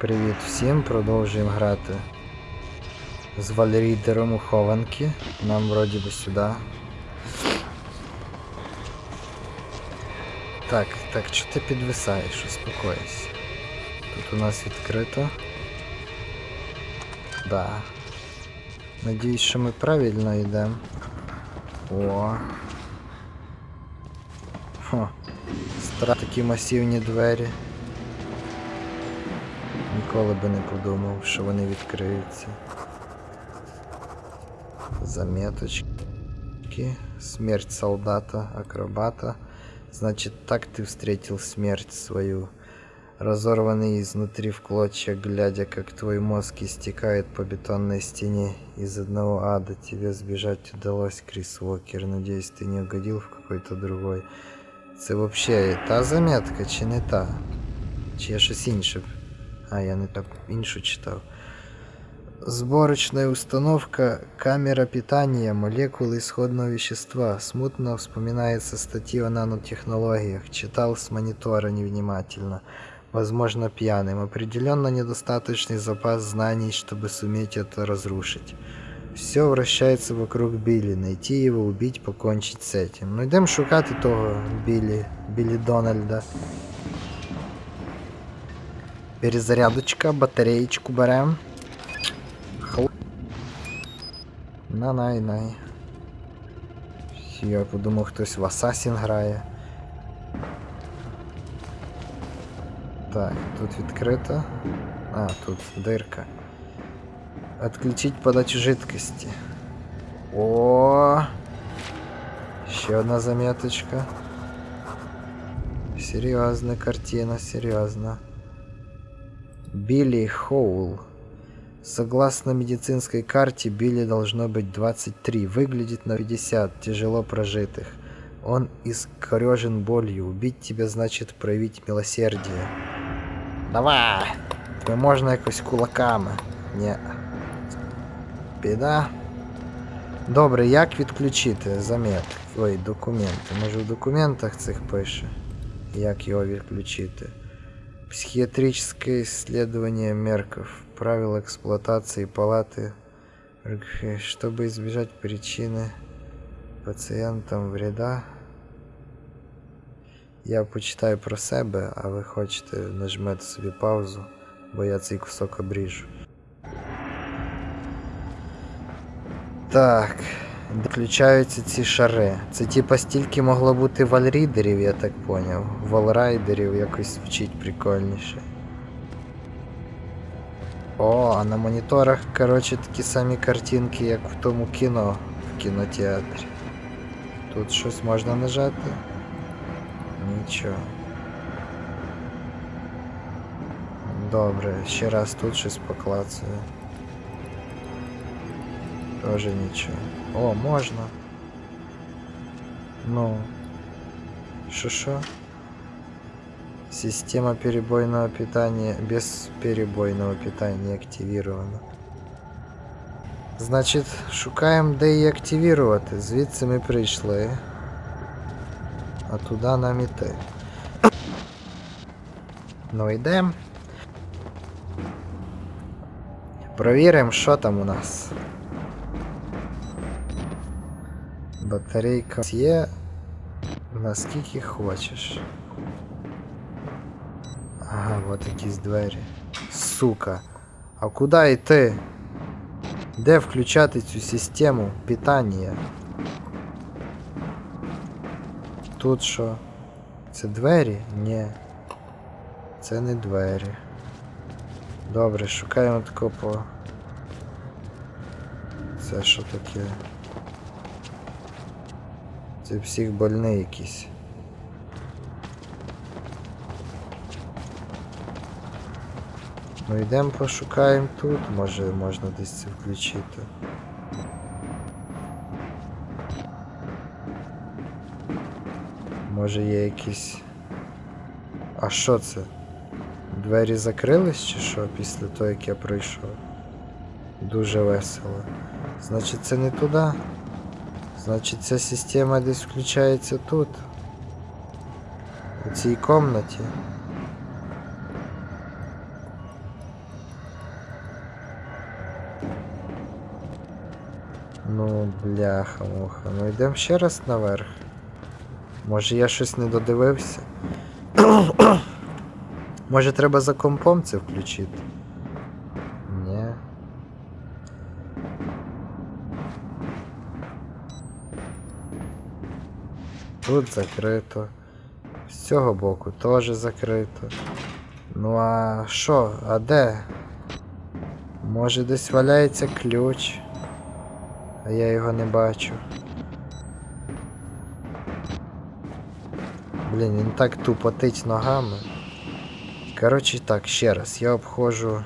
Привіт всім, продовжуємо грати з Валерійдером у хованки. Нам вроді би сюди. Так, так, що ти підвисаєш? Успокойся. Тут у нас відкрито. Да. Надіюсь, що ми правильно йдемо. О. Хо. Стра такі масивні двері. Ніколи би не подумав, що вони відкриються. Заметочки. Смерть солдата, акробата. Значит, так ты встретил смерть свою. Разорванный изнутри в клочья, глядя, как твой мозг истекает по бетонной стене. Из одного ада тебе сбежать удалось, Крис Уокер. Надеюсь, ты не угодил в какой-то другой. Це вообще та заметка, чи не та? Чи я щось інше? А, я не так іншу читав. Сборочная установка, камера питания, молекулы исходного вещества. Смутно вспоминается статьи о нанотехнологиях. Читал с монитора невнимательно. Возможно, пьяным. Определенно недостаточный запас знаний, чтобы суметь это разрушить. Все вращается вокруг Билли. Найти его, убить, покончить с этим. Ну йдемо шукати того Білі, Білі Дональда. Перезарядочка, батареечку берем. Хл... На най най. Я подумав, хтось в Асасін грає. Так, тут відкрито. А, тут дирка. Отключить подачу жидкости. О, Ще одна заметочка. Серьезная картина, серьезно. Билли Хоул. Согласно медицинской карте, Билли должно быть 23. Выглядит на 50, тяжело прожитых. Он искорежен болью. Убить тебя значит проявить милосердие. Давай! Тебе можна якось кулаками. Ні. Біда. Добре, як відключити заметки? Ой, документи. Може в документах цих пише. Як його відключити? Психиатрическое исследование мерков. Правила эксплуатации палаты. Чтобы избежать причины пацієнтам вреда. Я почитаю про себе, а ви хочете нажмете собі паузу, бо я цей кусок обріжу. Так, Включаються ці шари. Це типа стільки могло бути вальрідерів, я так поняв. Валрайдерів якось звучить прикольніше. О, а на моніторах, коротше, такі самі картинки, як в тому кіно в кінотеатрі. Тут щось можна нажати? Нічого. Добре, ще раз тут щось поклацаю. Тоже нічого. О, можна. Ну. Шо-шо? Система перебойного питания без перебойного питания активирована. Значить, шукаємо де її активувати. Звідси ми прийшли. А туди нам іти. Ну йдемо. Провіримо, що там у нас. Батарейка є наскільки хочеш. Ага, от якісь двері. Сука. А куди йти? Де включати цю систему питання? Тут що? Це двері? Ні. Це не двері. Добре, шукаємо тако по... Це що таке? Це всіх больний якийсь. Ну йдемо пошукаємо тут, може можна десь це включити. Може є якісь... А що це? Двері закрились чи що після того як я пройшов? Дуже весело. Значить це не туди. Значить ця система десь включається тут. У цій кімнаті. Ну, бляха, муха. Ну йдемо ще раз наверх. Може я щось не додивився? Може треба за компом це включити? Тут закрито. З цього боку теж закрито. Ну а що? А де? Може десь валяється ключ, а я його не бачу. Блін, він так тупотить ногами. Коротше так, ще раз, я обходжу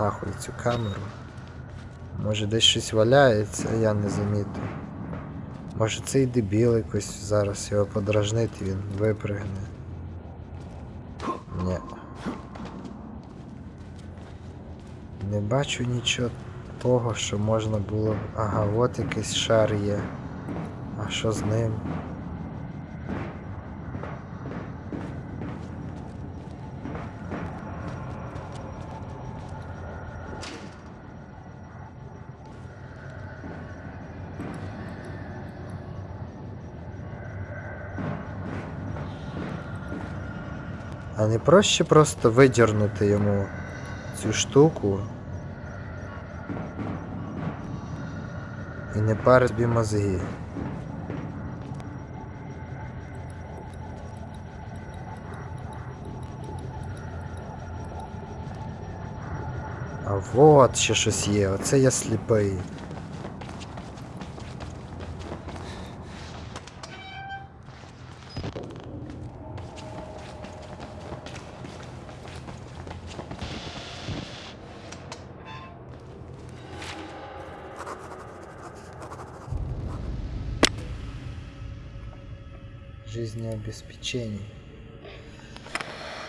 нахуй цю камеру. Може десь щось валяється, я не замітив. Може цей дебіл якось зараз його подражнити, він випригне. Ні. Не бачу нічого того, що можна було. Ага, от якийсь шар є. А що з ним? А не проще просто видірнути йому цю штуку і не парить собі мозги. А вот ще щось є, оце я сліпий. Жизнеобеспечение.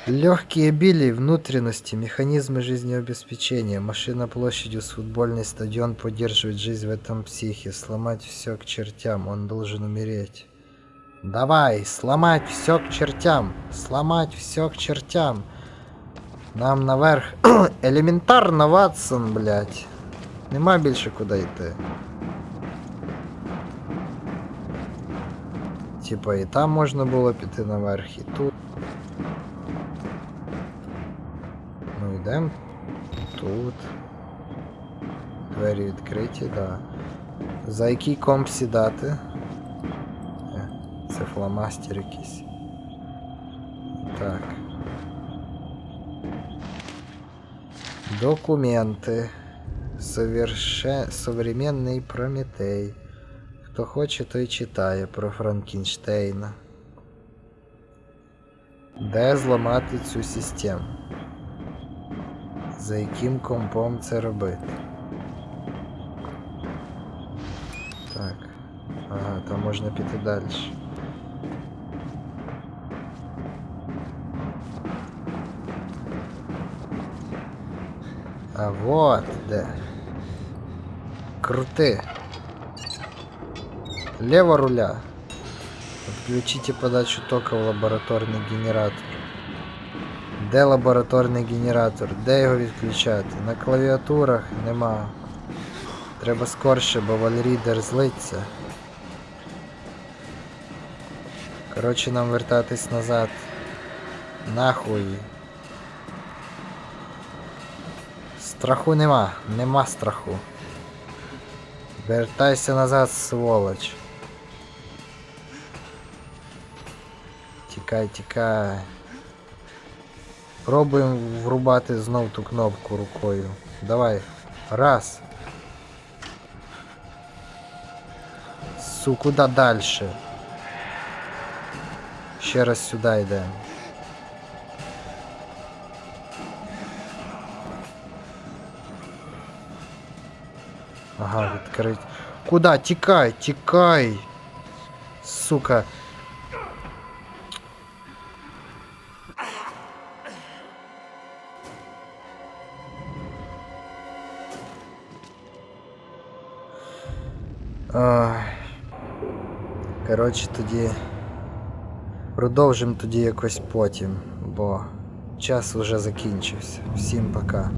Легкие били внутренности, механизмы жизнеобеспечения. Машина площадью с футбольный стадион поддерживает жизнь в этом психе. Сломать все к чертям, он должен умереть. Давай, сломать все к чертям. Сломать все к чертям. Нам наверх. Елементарно, Ватсон, блядь. Нема більше куди йти. Типа і там можна було піти наверх, і тут. Ну йдемо. Тут. Двері відкриті, да. За який комп сідати? Е, Це фломастер якийсь. Так. Документы. Соверше... Современный Прометей. Хто хоче, той читає про Франкенштейна. Де зламати цю систему? За яким компом це робити? Так. Ага, там можна піти далі. А вот де. Крути. Лево руля. Отключите подачу тока в лабораторний генератор. Де лабораторний генератор? Де його відключати? На клавіатурах нема. Треба скорше, бо вальрідер злиться. Коротше, нам вертатись назад. Нахуй. Страху нема, нема страху. Вертайся назад, сволоч. Тікай, тікай. Пробуємо врубати знов ту кнопку рукою. Давай. Раз. Су, куди дальше? Ще раз сюди йдемо. Ага, відкрить. Куда? Тікай, тікай. Сука. Коротше, тоді продовжимо тоді якось потім, бо час вже закінчився. Всім пока.